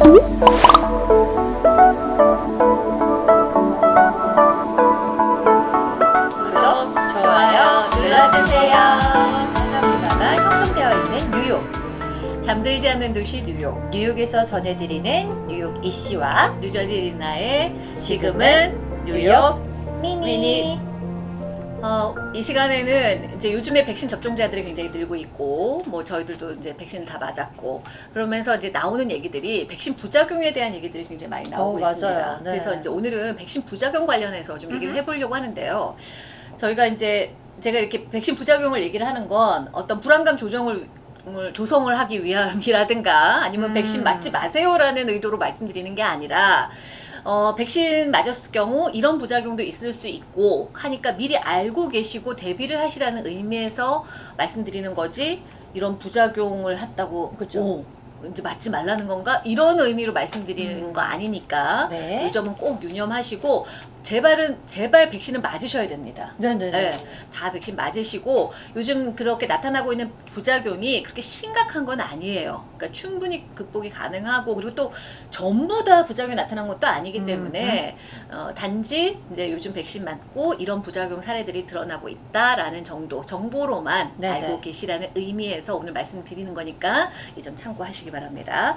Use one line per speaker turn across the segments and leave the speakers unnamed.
구독, 좋아요 눌러주세요. 한가문화가 형성되어 있는 뉴욕. 잠들지 않는 도시 뉴욕. 뉴욕에서 전해드리는 뉴욕 이씨와 뉴저지 리나의 지금은 뉴욕 미니. 미니. 어, 이 시간에는 이제 요즘에 백신 접종자들이 굉장히 늘고 있고, 뭐 저희들도 이제 백신을 다 맞았고, 그러면서 이제 나오는 얘기들이 백신 부작용에 대한 얘기들이 굉장히 많이 나오고
어, 맞아요.
있습니다.
네.
그래서 이제 오늘은 백신 부작용 관련해서 좀 얘기를
음흠.
해보려고 하는데요. 저희가 이제 제가 이렇게 백신 부작용을 얘기를 하는 건 어떤 불안감 조정을 을 조성을 하기 위함이라든가 아니면
음.
백신 맞지 마세요라는 의도로 말씀드리는 게 아니라 어, 백신 맞았을 경우 이런 부작용도 있을 수 있고 하니까 미리 알고 계시고 대비를 하시라는 의미에서 말씀드리는 거지 이런 부작용을 했다고
그죠.
오, 이제 맞지 말라는 건가 이런 의미로 말씀드리는
음.
거 아니니까
네.
이 점은 꼭 유념하시고 제발은 제발 백신은 맞으셔야 됩니다.
네네네.
네. 다 백신 맞으시고 요즘 그렇게 나타나고 있는 부작용이 그렇게 심각한 건 아니에요. 그러니까 충분히 극복이 가능하고 그리고 또 전부 다 부작용이 나타난 것도 아니기
음,
때문에 어, 단지 이제 요즘 백신 맞고 이런 부작용 사례들이 드러나고 있다라는 정도 정보로만
네네.
알고 계시라는 의미에서 오늘 말씀드리는 거니까 이 점 참고하시기 바랍니다.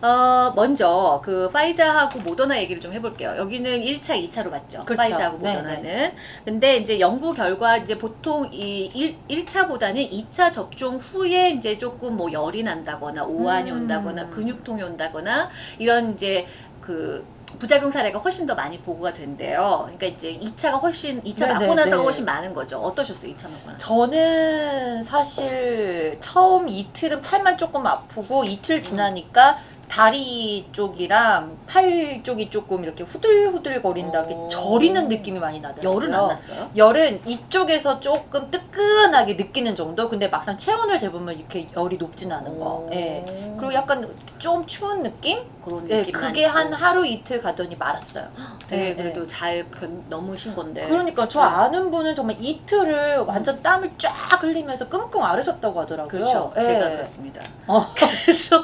어, 먼저 그 파이자하고 모더나 얘기를 좀 해볼게요. 여기는 1차, 2차로 맞 죠.
그렇죠. 네,
모더나는. 근데 이제 연구 결과 이제 보통 이 1, 1차보다는 2차 접종 후에 이제 조금 뭐 열이 난다거나 오한이
음.
온다거나 근육통이 온다거나 이런 이제 그 부작용 사례가 훨씬 더 많이 보고가 된대요. 그러니까 이제 2차가 훨씬 2차
네,
맞고
네,
나서가
네.
훨씬 많은 거죠. 어떠셨어요? 2차 맞고 나서?
저는 사실 처음 이틀은 팔만 조금 아프고 이틀 지나니까 다리 쪽이랑 팔 쪽이 조금 이렇게 후들후들 거린다,
오.
이렇게 저리는 느낌이 많이 나더라고요.
열은 안 났어요?
열은 이쪽에서 조금 뜨끈하게 느끼는 정도. 근데 막상 체온을 재보면 이렇게 열이 높진 않은 거.
오.
예. 그리고 약간 좀 추운 느낌?
그런
예,
느낌
그게 한 하루 이틀 가더니 말았어요.
되게
예,
그래도 잘 견- 넘으신 건데.
그러니까 저
네.
아는 분은 정말 이틀을 완전 땀을 쫙 흘리면서 끙끙 앓으셨다고 하더라고요.
그렇죠.
예.
제가 그렇습니다.
어.
그래서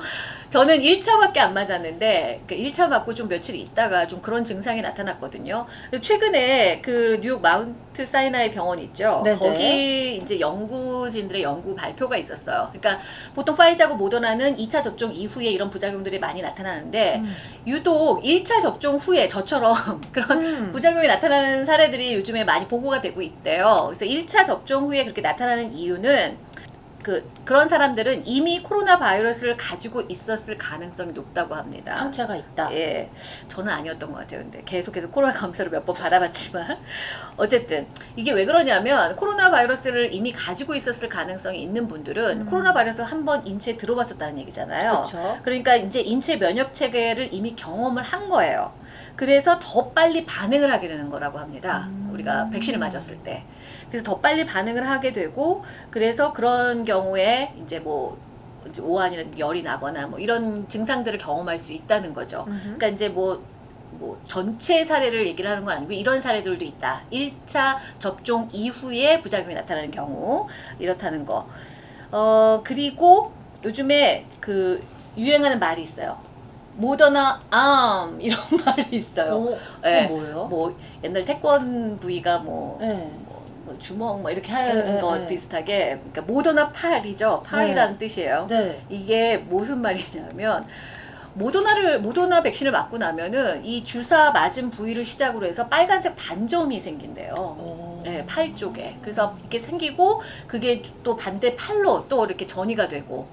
저는 1차밖에 안 맞았는데 그 1차 맞고 좀 며칠 있다가 좀 그런 증상이 나타났거든요. 최근에 그 뉴욕 마운트 사이나이 병원 있죠.
네네.
거기 이제 연구진들의 연구 발표가 있었어요. 그러니까 보통 파이자고 모더나는 2차 접종 이후에 이런 부작용들이 많이 나타나는데
음.
유독 1차 접종 후에 저처럼 그런
음.
부작용이 나타나는 사례들이 요즘에 많이 보고가 되고 있대요. 그래서 1차 접종 후에 그렇게 나타나는 이유는 그 그런 사람들은 이미 코로나 바이러스를 가지고 있었을 가능성이 높다고 합니다.
항체가 있다.
예, 저는 아니었던 것 같아요. 근데 계속해서 코로나 검사를 몇 번 받아봤지만 어쨌든 이게 왜 그러냐면 코로나 바이러스를 이미 가지고 있었을 가능성이 있는 분들은
음.
코로나 바이러스 한 번 인체에 들어봤었다는 얘기잖아요.
그렇죠.
그러니까 이제 인체 면역 체계를 이미 경험을 한 거예요. 그래서 더 빨리 반응을 하게 되는 거라고 합니다.
음.
우리가 백신을 맞았을 때. 그래서 더 빨리 반응을 하게 되고 그래서 그런 경우에 이제 뭐 이제 오한이나 열이 나거나 뭐 이런 증상들을 경험할 수 있다는 거죠. 그러니까 이제 뭐, 뭐 전체 사례를 얘기를 하는 건 아니고 이런 사례들도 있다. 1차 접종 이후에 부작용이 나타나는 경우 이렇다는 거. 어 그리고 요즘에 그 유행하는 말이 있어요. 모더나 암 이런 말이 있어요.
어,
예.
그건 뭐예요?
뭐 옛날 태권 부위가 뭐,
네.
뭐, 뭐 주먹 뭐 이렇게 하는
네, 네,
거
네.
비슷하게 그러니까 모더나 팔이죠. 팔이라는 뜻이에요.
네.
이게 무슨 말이냐면 모더나를 모더나 백신을 맞고 나면은 이 주사 맞은 부위를 시작으로 해서 빨간색 반점이 생긴대요.
어.
네, 팔 쪽에. 그래서 이게 생기고 그게 또 반대 팔로 또 이렇게 전이가 되고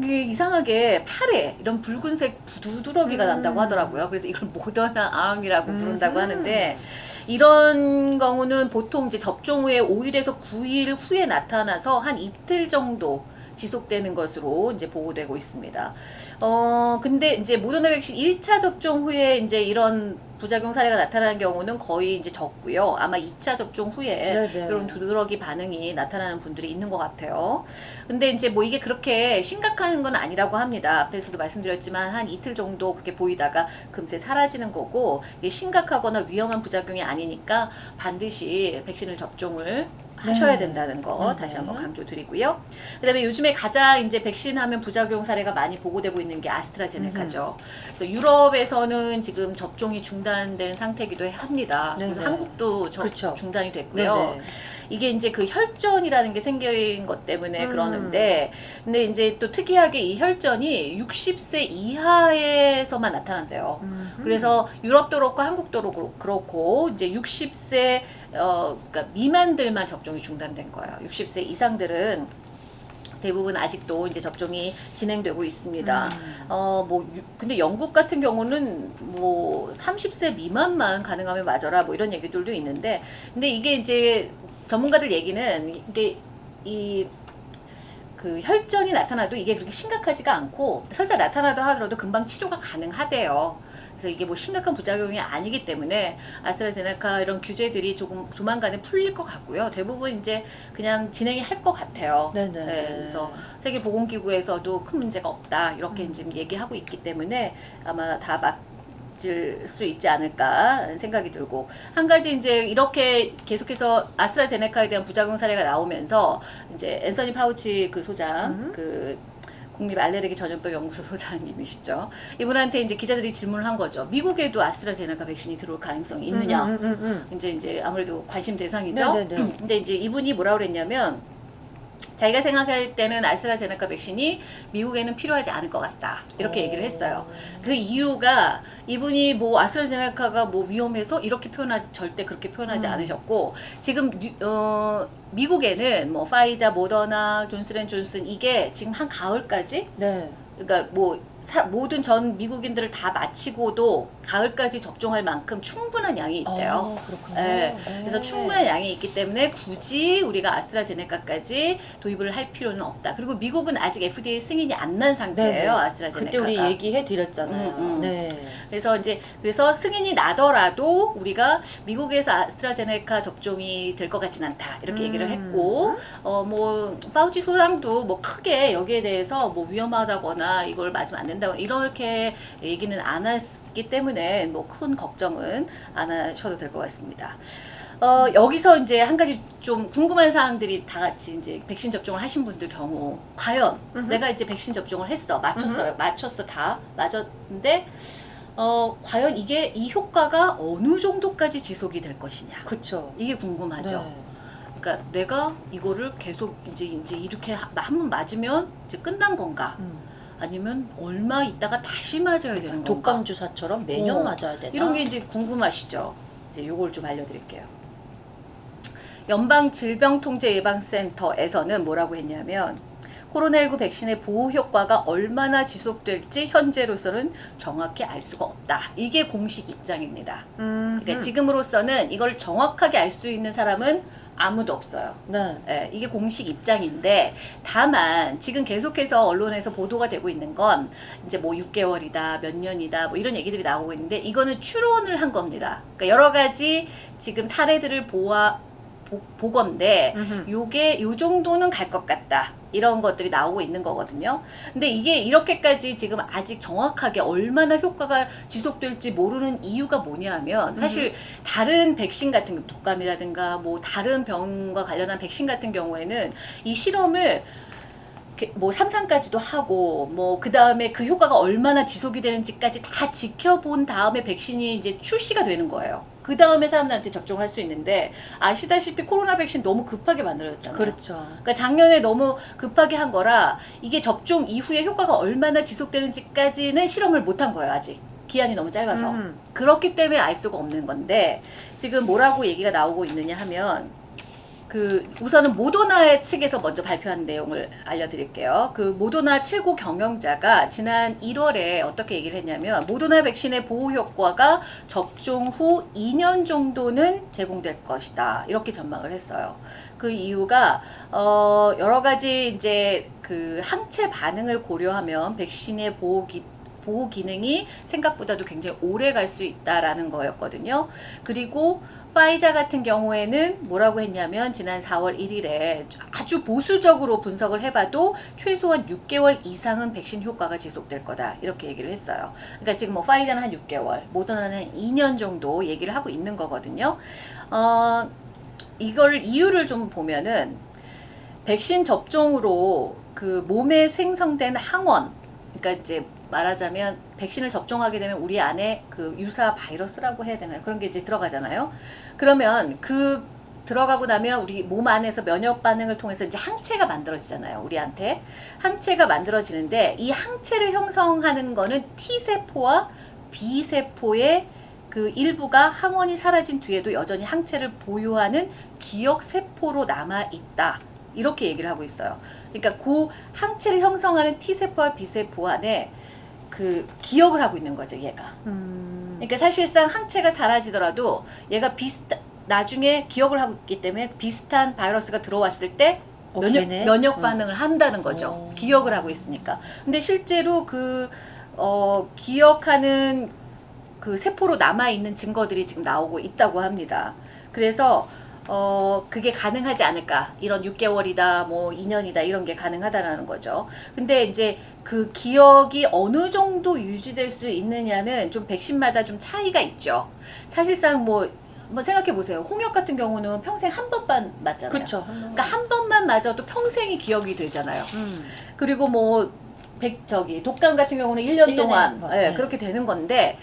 이게 이상하게 팔에 이런 붉은색 두드러기가
음.
난다고 하더라고요. 그래서 이걸 모더나 암이라고 부른다고
음흠.
하는데 이런 경우는 보통 이제 접종 후에 5일에서 9일 후에 나타나서 한 이틀 정도 지속되는 것으로 이제 보고되고 있습니다. 어, 근데 이제 모더나 백신 1차 접종 후에 이제 이런 부작용 사례가 나타나는 경우는 거의 이제 적고요. 아마 2차 접종 후에
네네.
이런 두드러기 반응이 나타나는 분들이 있는 것 같아요. 근데 이제 뭐 이게 그렇게 심각한 건 아니라고 합니다. 앞에서도 말씀드렸지만 한 이틀 정도 그렇게 보이다가 금세 사라지는 거고 이게 심각하거나 위험한 부작용이 아니니까 반드시 백신을 접종을 하셔야
네.
된다는 거
네.
다시 한번 강조드리고요. 그다음에 요즘에 가장 이제 백신 하면 부작용 사례가 많이 보고되고 있는 게 아스트라제네카죠. 그래서 유럽에서는 지금 접종이 중단된 상태이기도 합니다.
네,
그래서
네.
한국도 저-. 중단이 됐고요.
네네.
이게 이제 그 혈전이라는 게 생긴 것 때문에
음.
그러는데 근데 이제 또 특이하게 이 혈전이 60세 이하에서만 나타난대요.
음흠.
그래서 유럽도 그렇고 한국도 그렇- 그렇고 이제 60세 어 그러니까 미만들만 접종이 중단된 거예요. 60세 이상들은 대부분 아직도 이제 접종이 진행되고 있습니다.
음.
어, 뭐, 유- 근데 영국 같은 경우는 뭐 30세 미만만 가능하면 맞아라 뭐 이런 얘기들도 있는데, 근데 이게 이제 전문가들 얘기는 이게 이, 그 혈전이 나타나도 이게 그렇게 심각하지가 않고, 설사 나타나도 하더라도 금방 치료가 가능하대요. 그래서 이게 뭐 심각한 부작용이 아니기 때문에 아스트라제네카 이런 규제들이 조금 조만간에 풀릴 것 같고요. 대부분 이제 그냥 진행이 할 것 같아요.
네네.
네, 그래서 세계보건기구에서도 큰 문제가 없다 이렇게
음.
지금 얘기하고 있기 때문에 아마 다 맞을 수 있지 않을까라는 생각이 들고 한 가지 이제 이렇게 계속해서 아스트라제네카에 대한 부작용 사례가 나오면서 이제 앤서니 파우치 그 소장
음.
그 국립 알레르기 전염병 연구소 소장님이시죠. 이분한테 이제 기자들이 질문을 한 거죠. 미국에도 아스트라제네카 백신이 들어올 가능성이 있느냐?
음, 음, 음,
이제 이제 아무래도 관심 대상이죠.
네네네.
근데 이제 이분이 뭐라 그랬냐면 자기가 생각할 때는 아스트라제네카 백신이 미국에는 필요하지 않을 것 같다 이렇게
어.
얘기를 했어요. 그 이유가 이분이 뭐 아스트라제네카가 뭐 위험해서 이렇게 표현하지 절대 그렇게 표현하지
음.
않으셨고 지금 뉴- 어, 미국에는 뭐 파이자, 모더나, 존스앤존슨 이게 지금 한 가을까지
네.
그러니까 뭐 사- 모든 전 미국인들을 다 마치고도 가을까지 접종할 만큼 충분한 양이 있대요.
아, 그렇군요.
네.
네.
그래서 충분한 양이 있기 때문에 굳이 우리가 아스트라제네카까지 도입을 할 필요는 없다. 그리고 미국은 아직 FDA 승인이 안 난 상태예요.
네네.
아스트라제네카가.
그때 우리 얘기해 드렸잖아요.
음, 음.
네.
그래서 이제 그래서 승인이 나더라도 우리가 미국에서 아스트라제네카 접종이 될 것 같진 않다. 이렇게 얘기를
음.
했고 어뭐 파우치 소장도 뭐 크게 여기에 대해서 뭐 위험하다거나 이걸 맞으면 안 된다 고 이렇게 얘기는 안 했기 때문에 뭐 큰 걱정은 안 하셔도 될 것 같습니다. 어, 여기서 이제 한 가지 좀 궁금한 사항들이 다 같이 이제 백신 접종을 하신 분들 경우 과연
음흠.
내가 이제 백신 접종을 했어 맞췄어요 맞췄어 다 맞았는데 어, 과연 이게 이 효과가 어느 정도까지 지속이 될 것이냐
그쵸.
이게 궁금하죠.
네.
그러니까 내가 이거를 계속 이제 이제 이렇게 한 번 맞으면 이제 끝난 건가?
음.
아니면 얼마 있다가 다시 맞아야 되는 건가?
독감 주사처럼 매년
어.
맞아야 되나?
이런 게 이제 궁금하시죠? 이제 요걸 좀 알려드릴게요. 연방질병통제예방센터에서는 뭐라고 했냐면 코로나19 백신의 보호 효과가 얼마나 지속될지 현재로서는 정확히 알 수가 없다. 이게 공식 입장입니다.
음,
그러니까
음.
지금으로서는 이걸 정확하게 알 수 있는 사람은 아무도 없어요.
네.
예, 이게 공식 입장인데 다만 지금 계속해서 언론에서 보도가 되고 있는 건 이제 뭐 6개월이다 몇 년이다 뭐 이런 얘기들이 나오고 있는데 이거는 추론을 한 겁니다. 그러니까 여러 가지 지금 사례들을 보아 보, 보건데. 요게 요 정도는 갈 것 같다. 이런 것들이 나오고 있는 거거든요. 근데 이게 이렇게까지 지금 아직 정확하게 얼마나 효과가 지속될지 모르는 이유가 뭐냐 하면 사실 다른 백신 같은 독감이라든가 뭐 다른 병과 관련한 백신 같은 경우에는 이 실험을 뭐 상상까지도 하고 뭐 그 다음에 그 효과가 얼마나 지속이 되는지까지 다 지켜본 다음에 백신이 이제 출시가 되는 거예요. 그 다음에 사람들한테 접종을 할수 있는데 아시다시피 코로나 백신 너무 급하게 만들어졌잖아요.
그렇죠.
그러니까 작년에 너무 급하게 한 거라 이게 접종 이후에 효과가 얼마나 지속되는지까지는 실험을 못 한 거예요 아직 기한이 너무 짧아서
음.
그렇기 때문에 알 수가 없는 건데 지금 뭐라고 얘기가 나오고 있느냐 하면 그 우선은 모더나 측에서 먼저 발표한 내용을 알려드릴게요. 그 모더나 최고 경영자가 지난 1월에 어떻게 얘기를 했냐면 모더나 백신의 보호 효과가 접종 후 2년 정도는 제공될 것이다 이렇게 전망을 했어요. 그 이유가 어 여러 가지 이제 그 항체 반응을 고려하면 백신의 보호 기 보호 기능이 생각보다도 굉장히 오래 갈 수 있다라는 거였거든요. 그리고 파이자 같은 경우에는 뭐라고 했냐면 지난 4월 1일에 아주 보수적으로 분석을 해봐도 최소한 6개월 이상은 백신 효과가 지속될 거다 이렇게 얘기를 했어요. 그러니까 지금 뭐 파이자는 한 6개월, 모더나는 한 2년 정도 얘기를 하고 있는 거거든요. 어, 이걸 이유를 좀 보면은 백신 접종으로 그 몸에 생성된 항원, 그러니까 이제 말하자면 백신을 접종하게 되면 우리 안에 그 유사 바이러스라고 해야 되나요? 그런 게 이제 들어가잖아요. 그러면 그 들어가고 나면 우리 몸 안에서 면역 반응을 통해서 이제 항체가 만들어지잖아요. 우리한테 항체가 만들어지는데 이 항체를 형성하는 거는 T 세포와 B 세포의 그 일부가 항원이 사라진 뒤에도 여전히 항체를 보유하는 기억 세포로 남아 있다. 이렇게 얘기를 하고 있어요. 그러니까 그 항체를 형성하는 T 세포와 B 세포 안에 그 기억을 하고 있는 거죠, 얘가.
음.
그러니까 사실상 항체가 사라지더라도 얘가 비슷 나중에 기억을 하고 있기 때문에 비슷한 바이러스가 들어왔을 때
어,
면역,
걔네?
면역
응.
반응을 한다는 거죠.
어.
기억을 하고 있으니까. 근데 실제로 그, 어, 기억하는 그 세포로 남아있는 증거들이 지금 나오고 있다고 합니다. 그래서, 어, 그게 가능하지 않을까. 이런 6개월이다, 뭐 2년이다, 이런 게 가능하다라는 거죠. 근데 이제 그 기억이 어느 정도 유지될 수 있느냐는 좀 백신마다 좀 차이가 있죠. 사실상 뭐, 뭐 생각해 보세요. 홍역 같은 경우는 평생 한 번만 맞잖아요.
그쵸.
그러니까 한 번만 맞아도 평생이 기억이 되잖아요.
음.
그리고 뭐 백, 저기 독감 같은 경우는 1년
일 년에
동안 예,
네.
그렇게 되는 건데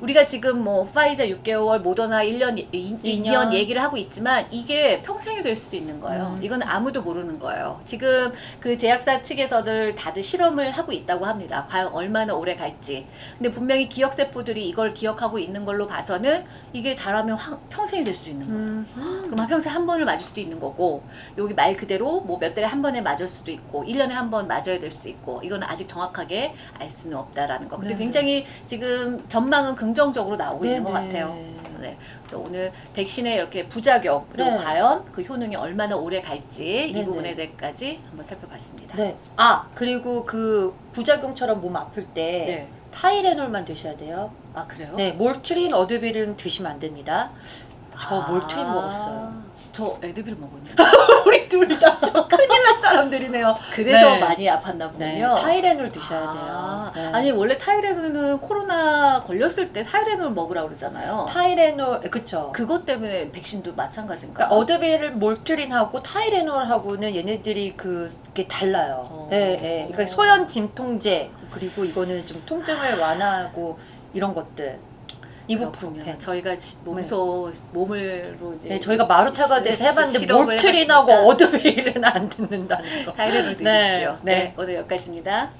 우리가 지금 뭐 파이자 6개월, 모더나 1년, 2,
이
2년
년.
얘기를 하고 있지만 이게 평생이 될 수도 있는 거예요.
음.
이건 아무도 모르는 거예요. 지금 그 제약사 측에서들 다들 실험을 하고 있다고 합니다. 과연 얼마나 오래 갈지. 근데 분명히 기억세포들이 이걸 기억하고 있는 걸로 봐서는 이게 잘하면 황- 평생이 될 수도 있는 거예요.
음.
그럼 한 평생 한 번을 맞을 수도 있는 거고 여기 말 그대로 뭐 몇 달에 한 번에 맞을 수도 있고 1년에 한 번 맞아야 될 수도 있고 이거는 아직 정확하게 알 수는 없다라는 거. 근데
네네.
굉장히 지금 전망은 긍정적으로 나오고 있는 것
네네.
같아요. 네. 그래서 오늘 백신의 이렇게 부작용 그리고
네.
과연 그 효능이 얼마나 오래 갈지 이
네네.
부분에 대해까지 한번 살펴봤습니다.
네. 아 그리고 그 부작용처럼 몸 아플 때
네.
타이레놀만 드셔야 돼요.
아 그래요?
네, 몰트린, 어드빌은 드시면 안 됩니다. 저
아,
몰트린 먹었어요.
저 에드빌 먹었는데.
우리 둘다저 큰일 날 사람들이네요.
그래서
네.
많이 아팠나 보군요.
네, 타이레놀 드셔야
아,
돼요. 네.
아니 원래 타이레놀은 코로나 걸렸을 때 타이레놀 먹으라 그러잖아요.
타이레놀, 그쵸.
그것 때문에 백신도 마찬가지인가?
그러니까 어드빌, 몰트린하고 타이레놀하고는 얘네들이 그게 달라요.
어.
예, 예. 그러니까 소염 진통제 그리고 이거는 좀 통증을 완화하고 이런 것들. 이부프로펜.
저희가 지- 몸소 몸을로 이제
네, 저희가 마루타가 돼서 해봤는데
실험을
몰트린하고 어드빌은 안 듣는다는 거.
타이레놀
네,
드십시오.
네.
네, 오늘 여기까지입니다.